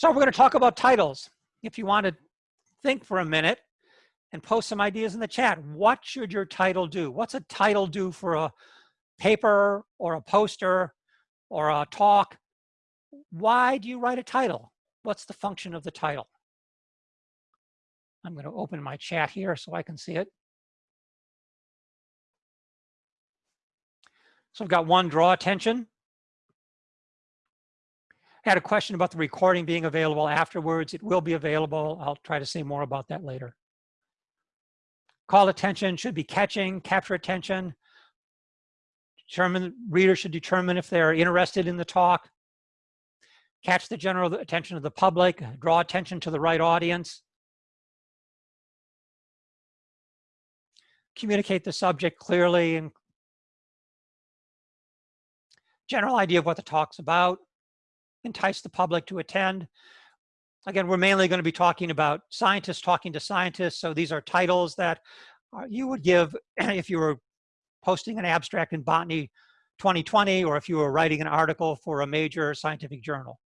So we're going to talk about titles. If you want to think for a minute and post some ideas in the chat, what should your title do? What's a title do for a paper or a poster or a talk? Why do you write a title? What's the function of the title? I'm going to open my chat here so I can see it. So I've got one, draw attention. Had a question about the recording being available afterwards. It will be available. I'll try to say more about that later. Call attention should be catching, capture attention. Determine, reader should determine if they're interested in the talk. Catch the general attention of the public, draw attention to the right audience. Communicate the subject clearly and general idea of what the talk's about entice the public to attend. Again, we're mainly going to be talking about scientists talking to scientists. So these are titles that uh, you would give if you were posting an abstract in Botany 2020 or if you were writing an article for a major scientific journal.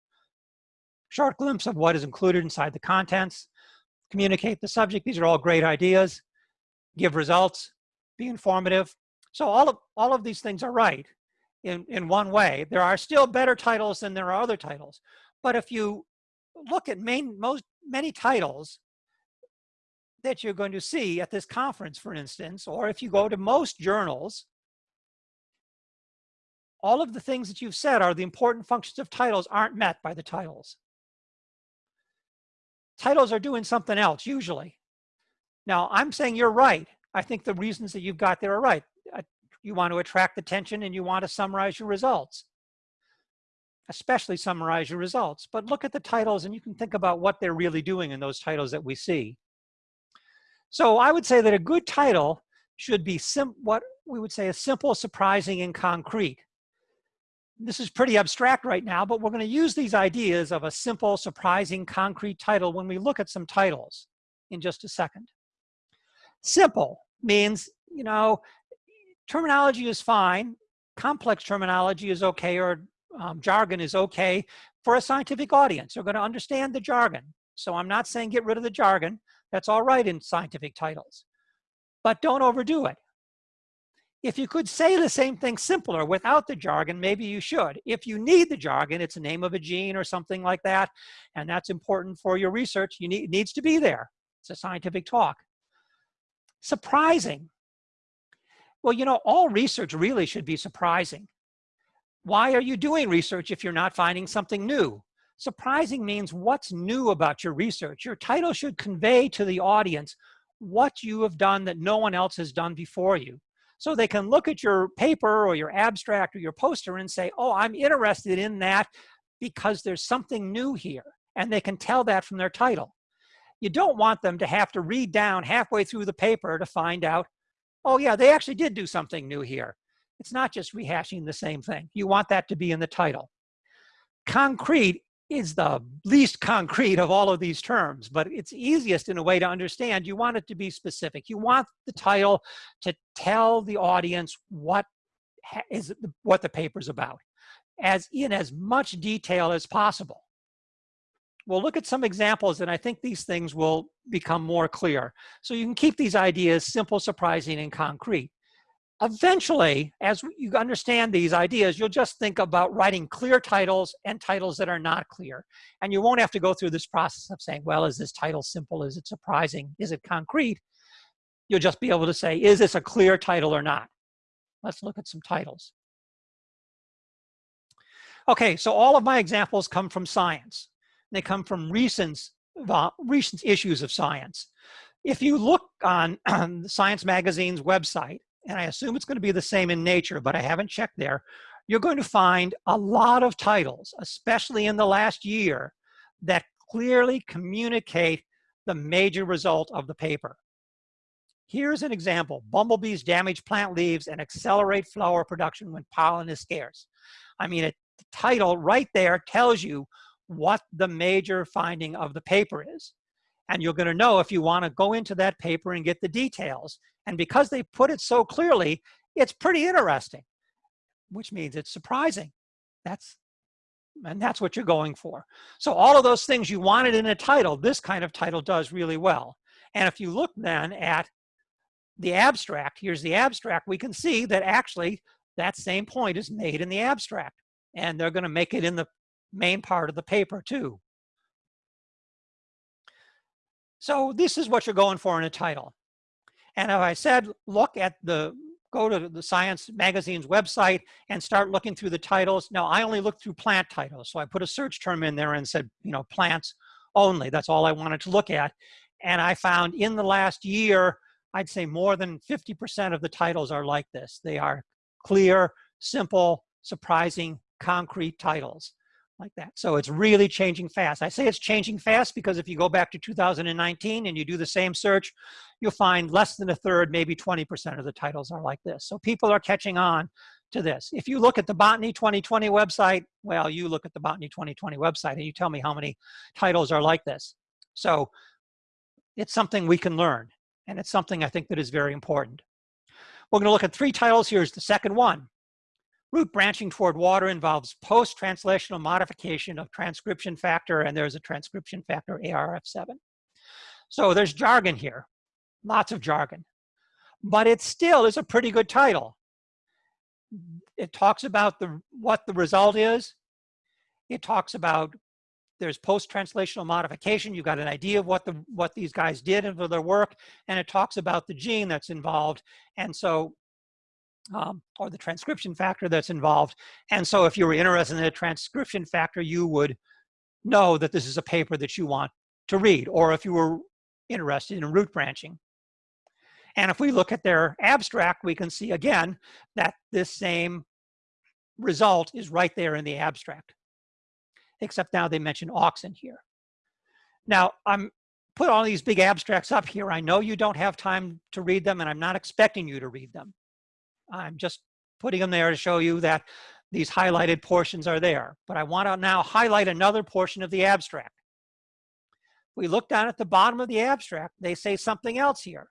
Short glimpse of what is included inside the contents, communicate the subject. These are all great ideas. Give results, be informative. So all of, all of these things are right in, in one way. There are still better titles than there are other titles. But if you look at main, most, many titles that you're going to see at this conference, for instance, or if you go to most journals, all of the things that you've said are the important functions of titles aren't met by the titles. Titles are doing something else, usually. Now, I'm saying you're right. I think the reasons that you've got there are right you want to attract attention and you want to summarize your results. Especially summarize your results but look at the titles and you can think about what they're really doing in those titles that we see. So i would say that a good title should be what we would say is simple surprising and concrete. This is pretty abstract right now but we're going to use these ideas of a simple surprising concrete title when we look at some titles in just a second. Simple means you know terminology is fine. Complex terminology is okay or um, jargon is okay for a scientific audience. They're going to understand the jargon. So I'm not saying get rid of the jargon. That's all right in scientific titles. But don't overdo it. If you could say the same thing simpler without the jargon, maybe you should. If you need the jargon, it's a name of a gene or something like that, and that's important for your research, you need, it needs to be there. It's a scientific talk. Surprising. Well, you know, all research really should be surprising. Why are you doing research if you're not finding something new? Surprising means what's new about your research. Your title should convey to the audience what you have done that no one else has done before you. So they can look at your paper or your abstract or your poster and say, oh, I'm interested in that because there's something new here. And they can tell that from their title. You don't want them to have to read down halfway through the paper to find out oh yeah, they actually did do something new here. It's not just rehashing the same thing. You want that to be in the title. Concrete is the least concrete of all of these terms, but it's easiest in a way to understand. You want it to be specific. You want the title to tell the audience what is what the paper's about, as in as much detail as possible. We'll look at some examples and I think these things will become more clear. So you can keep these ideas simple, surprising, and concrete. Eventually, as you understand these ideas, you'll just think about writing clear titles and titles that are not clear. And you won't have to go through this process of saying, well, is this title simple? Is it surprising? Is it concrete? You'll just be able to say, is this a clear title or not? Let's look at some titles. Okay, so all of my examples come from science. They come from recent, recent issues of science. If you look on, on Science Magazine's website, and I assume it's going to be the same in nature, but I haven't checked there, you're going to find a lot of titles, especially in the last year, that clearly communicate the major result of the paper. Here's an example. Bumblebees damage plant leaves and accelerate flower production when pollen is scarce. I mean, the title right there tells you what the major finding of the paper is. And you're gonna know if you wanna go into that paper and get the details. And because they put it so clearly, it's pretty interesting, which means it's surprising. That's And that's what you're going for. So all of those things you wanted in a title, this kind of title does really well. And if you look then at the abstract, here's the abstract, we can see that actually that same point is made in the abstract. And they're going to make it in the main part of the paper too. So this is what you're going for in a title. And as I said, look at the, go to the Science Magazine's website and start looking through the titles. Now, I only looked through plant titles. So I put a search term in there and said, you know, plants only. That's all I wanted to look at. And I found in the last year, I'd say more than 50% of the titles are like this. They are clear, simple, surprising, concrete titles like that. So it's really changing fast. I say it's changing fast because if you go back to 2019 and you do the same search, you'll find less than a third, maybe 20% of the titles are like this. So people are catching on to this. If you look at the Botany 2020 website, well, you look at the Botany 2020 website and you tell me how many titles are like this. So it's something we can learn. And it's something I think that is very important. We're going to look at three titles. Here's the second one. Root branching toward water involves post-translational modification of transcription factor, and there's a transcription factor ARF7. So there's jargon here, lots of jargon. But it still is a pretty good title. It talks about the what the result is. It talks about there's post-translational modification. You've got an idea of what the what these guys did and for their work, and it talks about the gene that's involved. And so um, or the transcription factor that's involved. And so if you were interested in the transcription factor, you would know that this is a paper that you want to read, or if you were interested in root branching. And if we look at their abstract, we can see again that this same result is right there in the abstract, except now they mention auxin here. Now, I'm put all these big abstracts up here. I know you don't have time to read them, and I'm not expecting you to read them. I'm just putting them there to show you that these highlighted portions are there. But I want to now highlight another portion of the abstract. We look down at the bottom of the abstract, they say something else here.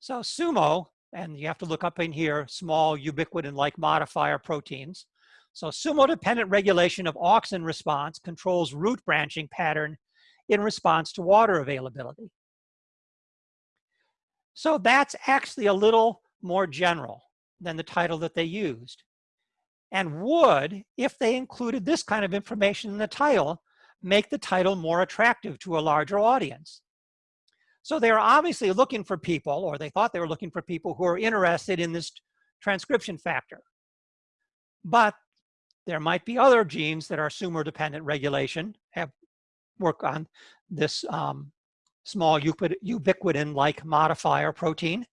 So SUMO, and you have to look up in here, small ubiquitin-like modifier proteins. So SUMO-dependent regulation of auxin response controls root branching pattern in response to water availability. So that's actually a little more general than the title that they used and would, if they included this kind of information in the title, make the title more attractive to a larger audience. So they're obviously looking for people, or they thought they were looking for people who are interested in this transcription factor. But there might be other genes that are sumo-dependent regulation, have work on this um, small ubiquitin-like modifier protein.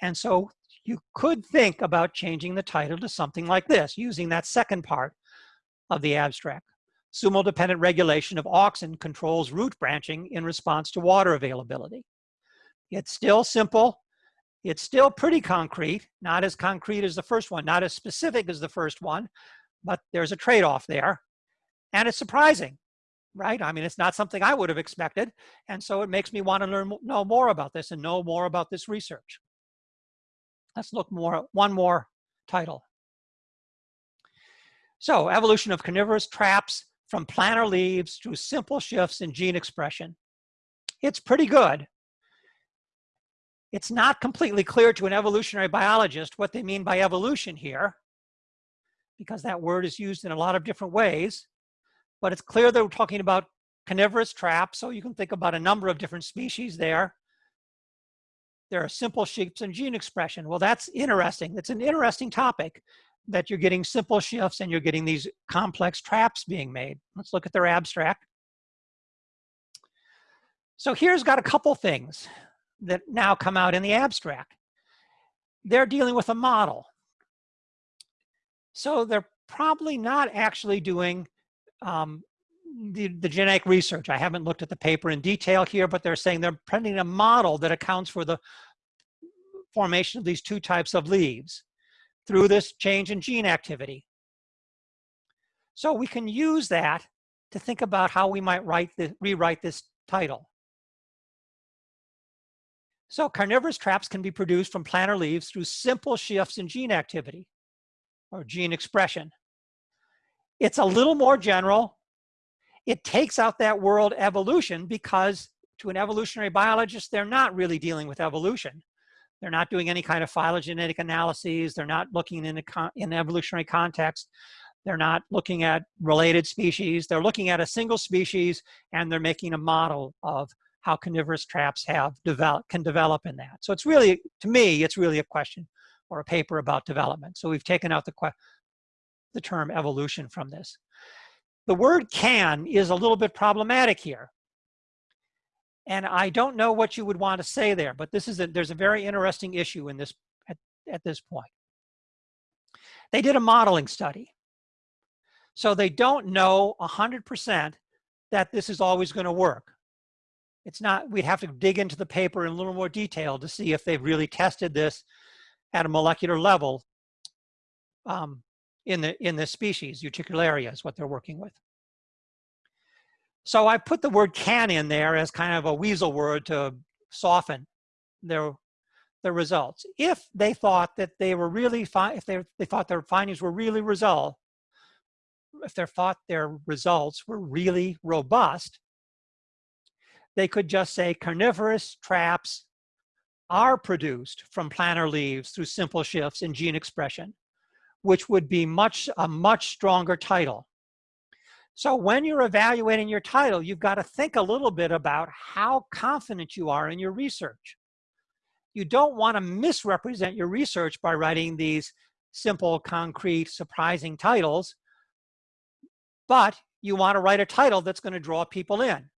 And so you could think about changing the title to something like this, using that second part of the abstract. Sumo-dependent regulation of auxin controls root branching in response to water availability. It's still simple. It's still pretty concrete, not as concrete as the first one, not as specific as the first one, but there's a trade-off there. And it's surprising, right? I mean, it's not something I would have expected. And so it makes me want to learn, know more about this and know more about this research. Let's look more, one more title. So evolution of carnivorous traps from planar leaves to simple shifts in gene expression. It's pretty good. It's not completely clear to an evolutionary biologist what they mean by evolution here, because that word is used in a lot of different ways, but it's clear that we're talking about carnivorous traps, so you can think about a number of different species there there are simple shifts in gene expression. Well, that's interesting. That's an interesting topic that you're getting simple shifts and you're getting these complex traps being made. Let's look at their abstract. So here's got a couple things that now come out in the abstract. They're dealing with a model. So they're probably not actually doing um, the, the genetic research. I haven't looked at the paper in detail here, but they're saying they're printing a model that accounts for the formation of these two types of leaves through this change in gene activity. So we can use that to think about how we might write the, rewrite this title. So carnivorous traps can be produced from planar leaves through simple shifts in gene activity or gene expression. It's a little more general. It takes out that world evolution because to an evolutionary biologist, they're not really dealing with evolution. They're not doing any kind of phylogenetic analyses. They're not looking in, a in evolutionary context. They're not looking at related species. They're looking at a single species and they're making a model of how carnivorous traps have develop, can develop in that. So it's really, to me, it's really a question or a paper about development. So we've taken out the, the term evolution from this. The word can is a little bit problematic here. And I don't know what you would want to say there, but this is a, there's a very interesting issue in this at, at this point. They did a modeling study. So they don't know 100% that this is always going to work. It's not, we'd have to dig into the paper in a little more detail to see if they've really tested this at a molecular level um, in the in the species, Utricularia is what they're working with. So I put the word can in there as kind of a weasel word to soften their, their results. If they thought that they were really, if they, they thought their findings were really result, if they thought their results were really robust, they could just say carnivorous traps are produced from planar leaves through simple shifts in gene expression, which would be much a much stronger title. So when you're evaluating your title, you've got to think a little bit about how confident you are in your research. You don't want to misrepresent your research by writing these simple, concrete, surprising titles, but you want to write a title that's going to draw people in.